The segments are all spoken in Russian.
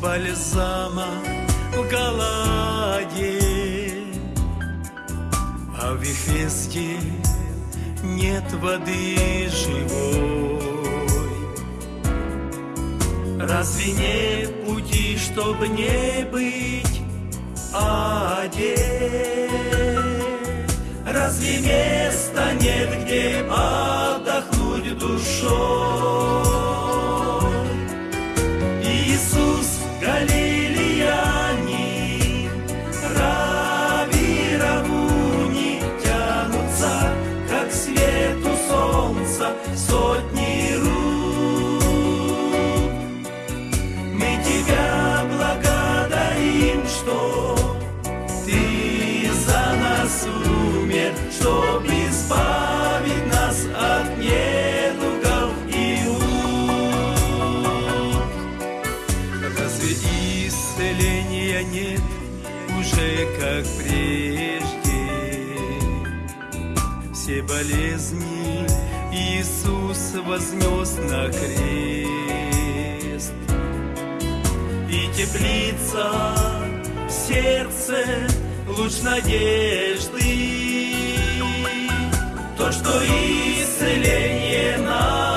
бальзама в Галаде, а в Вифесте нет воды живой. Разве нет пути, чтобы не быть аде? Разве места нет, где отдохнуть душой? Чтоб избавить нас от недугов и мук. Разве исцеления нет уже как прежде? Все болезни Иисус вознес на крест. И теплица в сердце луч надежды. То, что исцеление на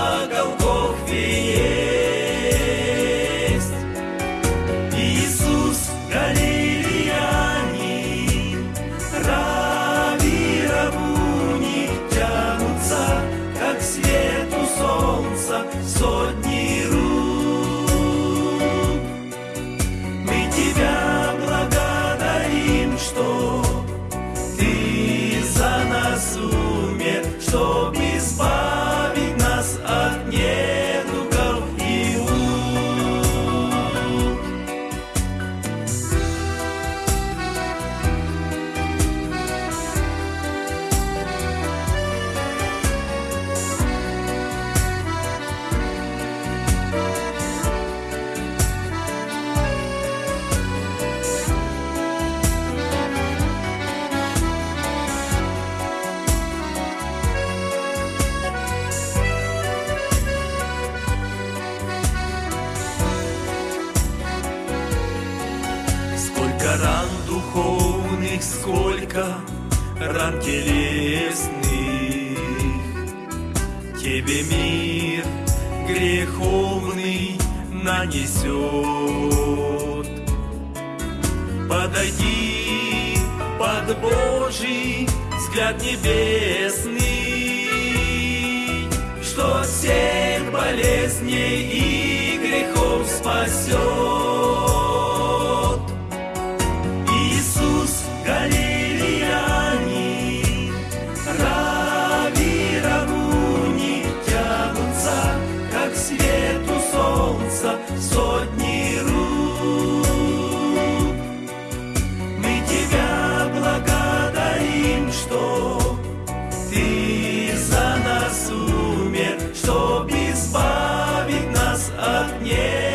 духовных, сколько ран телесных. Тебе мир греховный нанесет. Подойди под Божий взгляд небесный Что всех болезней и грехов спасет Христа сотни рук. Мы Тебя благодарим, что Ты за нас умер, чтобы избавить нас от неба.